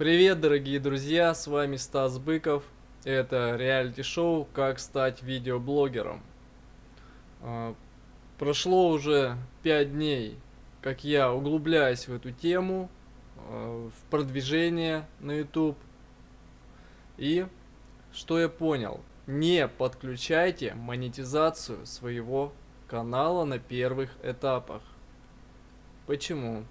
Привет, дорогие друзья, с вами Стас Быков. Это реалити-шоу «Как стать видеоблогером». А, прошло уже 5 дней, как я углубляюсь в эту тему, а, в продвижение на YouTube. И что я понял? Не подключайте монетизацию своего канала на первых этапах. Почему?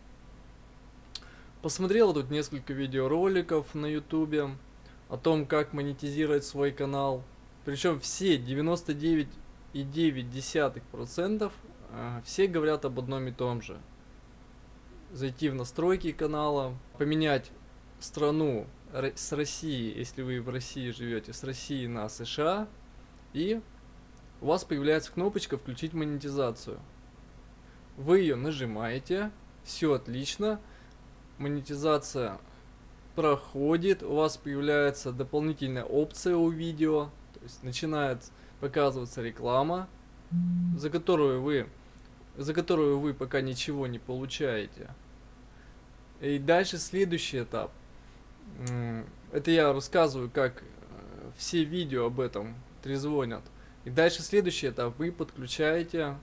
Посмотрел тут несколько видеороликов на ютубе о том, как монетизировать свой канал. Причем все 99,9% э, все говорят об одном и том же. Зайти в настройки канала, поменять страну с России, если вы в России живете, с России на США, и у вас появляется кнопочка «Включить монетизацию». Вы ее нажимаете, все отлично, монетизация проходит, у вас появляется дополнительная опция у видео, то есть начинает показываться реклама, за которую вы, за которую вы пока ничего не получаете. И дальше следующий этап. Это я рассказываю, как э, все видео об этом трезвонят. И дальше следующий этап. Вы подключаете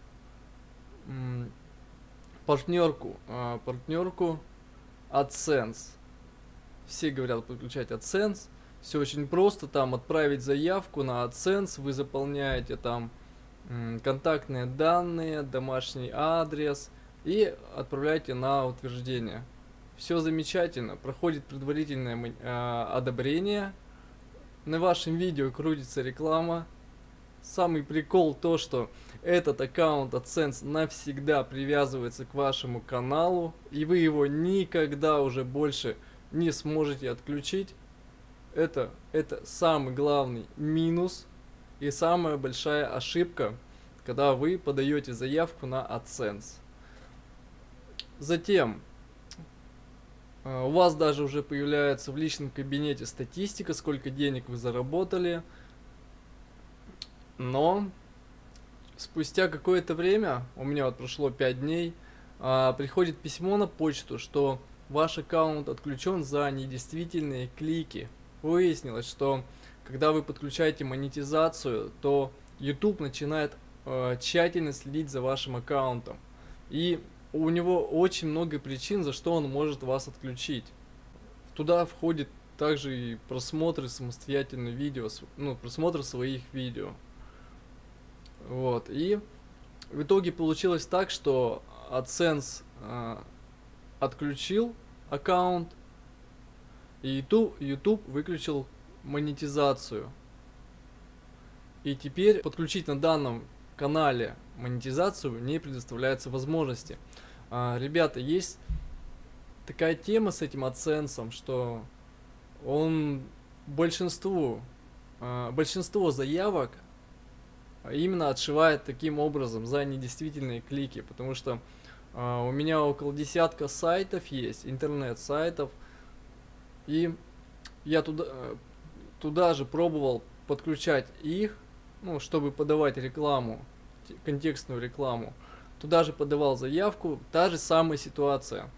партнерку, а, партнерку AdSense. Все говорят подключать AdSense. Все очень просто, там отправить заявку на AdSense, вы заполняете там контактные данные, домашний адрес и отправляете на утверждение. Все замечательно, проходит предварительное э, одобрение. На вашем видео крутится реклама. Самый прикол то, что этот аккаунт AdSense навсегда привязывается к вашему каналу, и вы его никогда уже больше не сможете отключить. Это, это самый главный минус и самая большая ошибка, когда вы подаете заявку на AdSense. Затем, э, у вас даже уже появляется в личном кабинете статистика, сколько денег вы заработали, но спустя какое-то время, у меня вот прошло 5 дней, а, приходит письмо на почту, что ваш аккаунт отключен за недействительные клики. Выяснилось, что когда вы подключаете монетизацию, то YouTube начинает э, тщательно следить за вашим аккаунтом. И у него очень много причин, за что он может вас отключить. Туда входит также и просмотры самостоятельно видео, ну, просмотр своих видео. Вот, и в итоге получилось так, что AdSense э, отключил аккаунт, и YouTube, YouTube выключил монетизацию. И теперь подключить на данном канале монетизацию не предоставляется возможности. А, ребята, есть такая тема с этим AdSense, что он большинству, а, большинство заявок именно отшивает таким образом за недействительные клики, потому что э, у меня около десятка сайтов есть, интернет-сайтов, и я туда, туда же пробовал подключать их, ну, чтобы подавать рекламу, контекстную рекламу. Туда же подавал заявку, та же самая ситуация.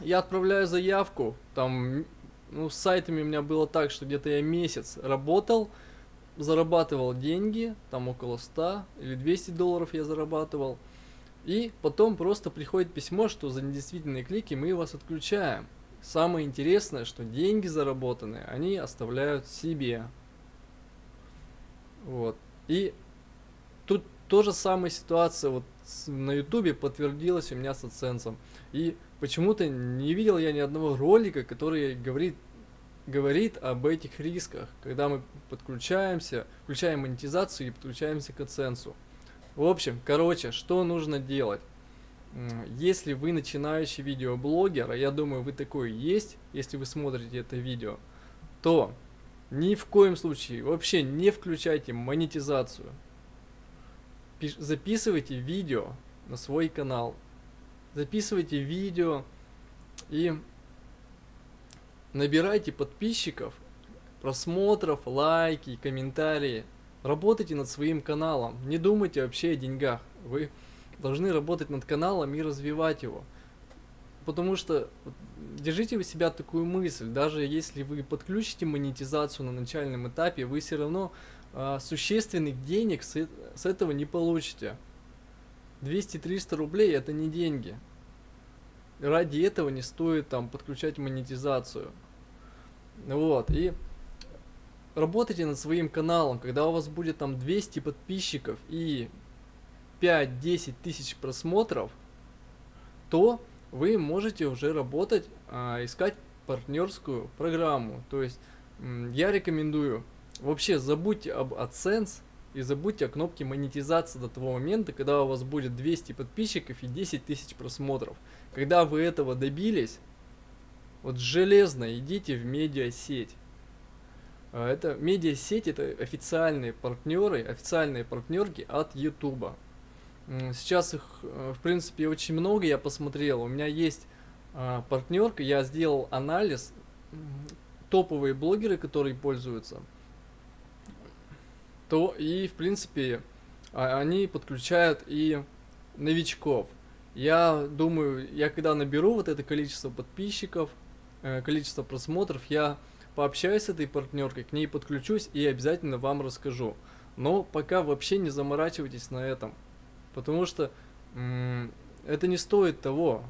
Я отправляю заявку, там, ну, с сайтами у меня было так, что где-то я месяц работал, зарабатывал деньги, там около 100 или 200 долларов я зарабатывал. И потом просто приходит письмо, что за недействительные клики мы вас отключаем. Самое интересное, что деньги заработанные, они оставляют себе. Вот. И тут тоже самая ситуация вот на ютубе подтвердилась у меня с AdSense. И почему-то не видел я ни одного ролика, который говорит говорит об этих рисках, когда мы подключаемся, включаем монетизацию и подключаемся к AdSense. В общем, короче, что нужно делать? Если вы начинающий видеоблогер, а я думаю вы такой есть, если вы смотрите это видео, то ни в коем случае вообще не включайте монетизацию. Записывайте видео на свой канал. Записывайте видео и Набирайте подписчиков, просмотров, лайки, комментарии. Работайте над своим каналом. Не думайте вообще о деньгах. Вы должны работать над каналом и развивать его. потому что держите у себя такую мысль, даже если вы подключите монетизацию на начальном этапе, вы все равно а, существенных денег с, с этого не получите. 200-300 рублей это не деньги. Ради этого не стоит там подключать монетизацию. Вот, и работайте над своим каналом, когда у вас будет там 200 подписчиков и 5-10 тысяч просмотров, то вы можете уже работать, а, искать партнерскую программу. То есть я рекомендую вообще забудьте об AdSense и забудьте о кнопке монетизации до того момента, когда у вас будет 200 подписчиков и 10 тысяч просмотров. Когда вы этого добились, вот железно идите в медиасеть. А, это медиасеть, это официальные партнеры, официальные партнерки от YouTube. Сейчас их, э, в принципе, очень много, я посмотрел. У меня есть а, партнерка, я сделал анализ, топовые блогеры, которые пользуются, то и, в принципе, а, они подключают и новичков. Я думаю, я когда наберу вот это количество подписчиков, э, количество просмотров, я пообщаюсь с этой партнеркой, к ней подключусь и обязательно вам расскажу. Но пока вообще не заморачивайтесь на этом. Потому что это не стоит того.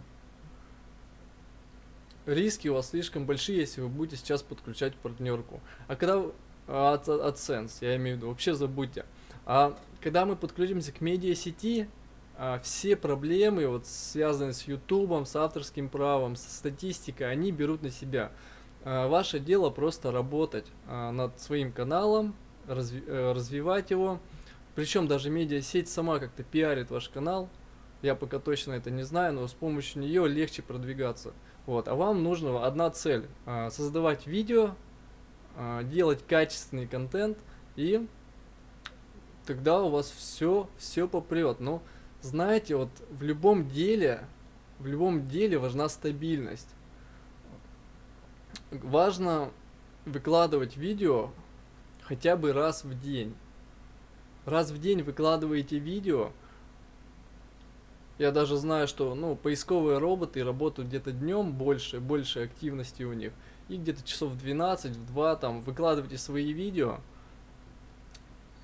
Риски у вас слишком большие, если вы будете сейчас подключать партнерку. А когда от, от Sense, я имею в виду, вообще забудьте. А когда мы подключимся к медиасети, а, все проблемы, вот, связанные с YouTube, с авторским правом, со статистикой, они берут на себя. А, ваше дело просто работать а, над своим каналом, э, развивать его, причем даже медиасеть сама как-то пиарит ваш канал. Я пока точно это не знаю, но с помощью нее легче продвигаться. Вот. А вам нужна одна цель. А, создавать видео, а, делать качественный контент и тогда у вас все, все попрет. Но знаете, вот в любом деле, в любом деле важна стабильность. Важно выкладывать видео хотя бы раз в день раз в день выкладываете видео, я даже знаю, что ну, поисковые роботы работают где-то днем больше, больше активности у них. И где-то часов в 12, в 2 там выкладывайте свои видео.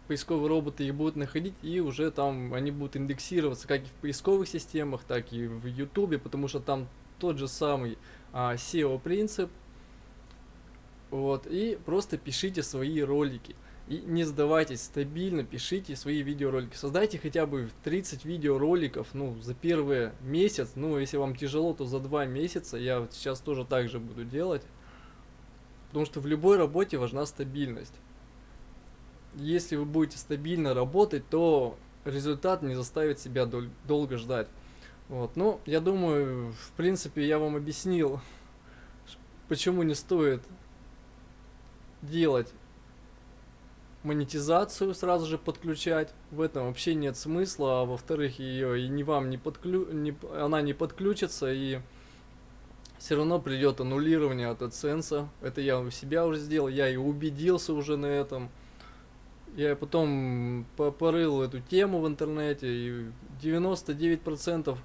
Поисковые роботы их будут находить и уже там они будут индексироваться как и в поисковых системах, так и в YouTube, потому что там тот же самый а, SEO принцип. Вот, и просто пишите свои ролики. И не сдавайтесь, стабильно пишите свои видеоролики. Создайте хотя бы 30 видеороликов, ну, за первый месяц. Ну, если вам тяжело, то за два месяца. Я вот сейчас тоже так же буду делать. Потому что в любой работе важна стабильность. Если вы будете стабильно работать, то результат не заставит себя дол долго ждать. Вот, ну, я думаю, в принципе, я вам объяснил, почему не стоит делать монетизацию сразу же подключать. В этом вообще нет смысла. А во-вторых, ее и не вам не подклю... не... она не подключится и все равно придет аннулирование от AdSense. Это я у себя уже сделал, я и убедился уже на этом. Я потом порыл эту тему в интернете, и 99%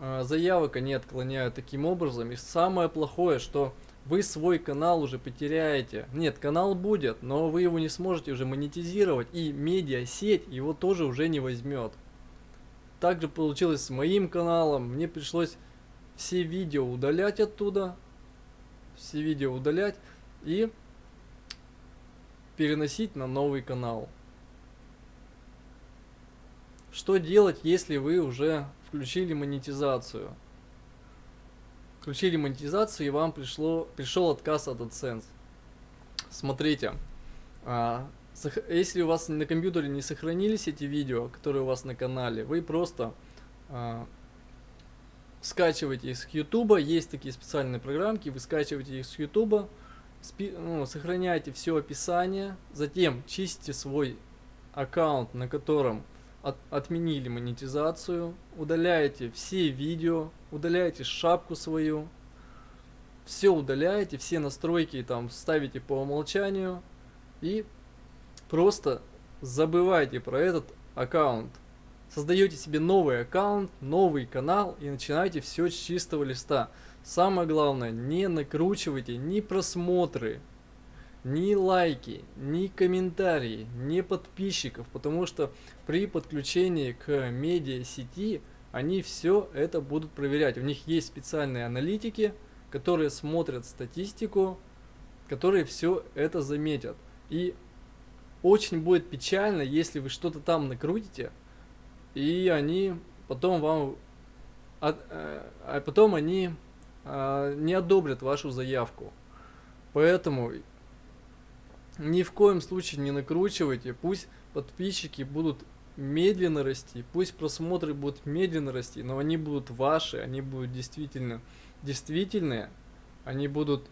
а, заявок они отклоняют таким образом. И самое плохое, что вы свой канал уже потеряете. Нет, канал будет, но вы его не сможете уже монетизировать, и медиасеть его тоже уже не возьмет. Также получилось с моим каналом, мне пришлось все видео удалять оттуда, все видео удалять и переносить на новый канал. Что делать, если вы уже включили монетизацию? включили монетизацию и вам пришло, пришел отказ от AdSense. Смотрите, а, если у вас на компьютере не сохранились эти видео, которые у вас на канале, вы просто а, скачиваете их с YouTube, есть такие специальные программки, вы скачиваете их с YouTube, спи, ну, сохраняете все описание, затем чистите свой аккаунт, на котором от, отменили монетизацию, удаляете все видео, удаляете шапку свою, все удаляете, все настройки там ставите по умолчанию и просто забывайте про этот аккаунт. Создаете себе новый аккаунт, новый канал и начинаете все с чистого листа. Самое главное, не накручивайте ни просмотры, ни лайки, ни комментарии, ни подписчиков, потому что при подключении к медиа сети они все это будут проверять. У них есть специальные аналитики, которые смотрят статистику, которые все это заметят. И очень будет печально, если вы что-то там накрутите, и они потом вам, а, а потом они а, не одобрят вашу заявку. Поэтому ни в коем случае не накручивайте, пусть подписчики будут медленно расти, пусть просмотры будут медленно расти, но они будут ваши, они будут действительно действительные, они будут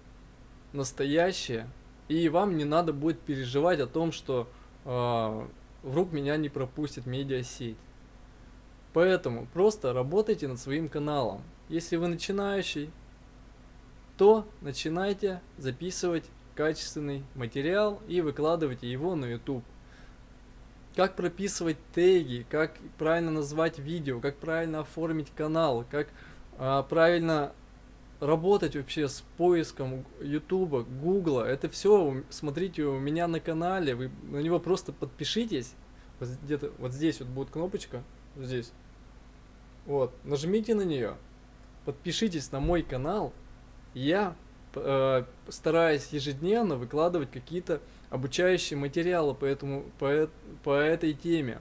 настоящие, и вам не надо будет переживать о том, что э, вдруг меня не пропустит медиасеть. Поэтому просто работайте над своим каналом. Если вы начинающий, то начинайте записывать качественный материал и выкладывайте его на YouTube. Как прописывать теги, как правильно назвать видео, как правильно оформить канал, как а, правильно работать вообще с поиском YouTube, Google. Это все смотрите у меня на канале, вы на него просто подпишитесь. Где-то вот здесь вот будет кнопочка, здесь. Вот, нажмите на нее, подпишитесь на мой канал, я э, стараюсь ежедневно выкладывать какие-то обучающие материалы по, этому, по, по этой теме.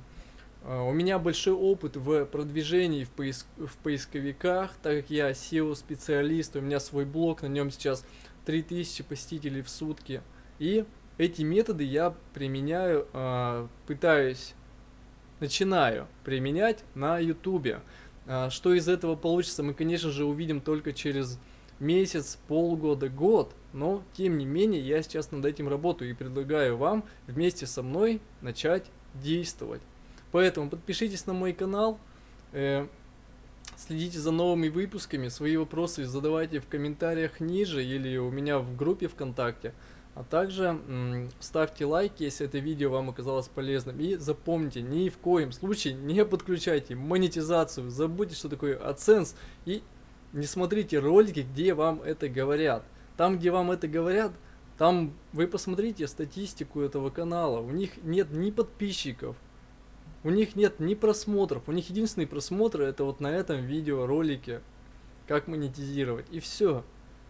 Э, у меня большой опыт в продвижении в, поиск, в поисковиках, так как я SEO-специалист, у меня свой блог, на нем сейчас 3000 посетителей в сутки. И эти методы я применяю, э, пытаюсь, начинаю применять на YouTube. Что из этого получится, мы, конечно же, увидим только через месяц, полгода, год, но тем не менее я сейчас над этим работаю и предлагаю вам вместе со мной начать действовать. Поэтому подпишитесь на мой канал, э, следите за новыми выпусками, свои вопросы задавайте в комментариях ниже или у меня в группе ВКонтакте. А также ставьте лайки, если это видео вам оказалось полезным. И запомните, ни в коем случае не подключайте монетизацию. Забудьте, что такое AdSense и не смотрите ролики, где вам это говорят. Там, где вам это говорят, там вы посмотрите статистику этого канала. У них нет ни подписчиков, у них нет ни просмотров. У них единственные просмотры это вот на этом видеоролике, как монетизировать. И все.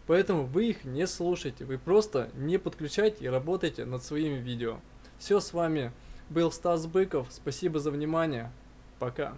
Поэтому вы их не слушайте, вы просто не подключайте и работайте над своими видео. Все, с вами был Стас Быков, спасибо за внимание, пока.